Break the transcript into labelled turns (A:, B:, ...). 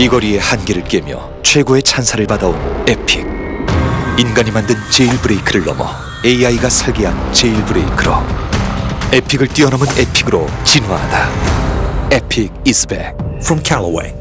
A: 비거리의 한계를 깨며 최고의 찬사를 받아온 Epic 인간이 만든 Jailbreak를 넘어 AI가 설계한 Jailbreak로 Epic을 뛰어넘은 Epic으로 진화하다 Epic is back
B: From Callaway.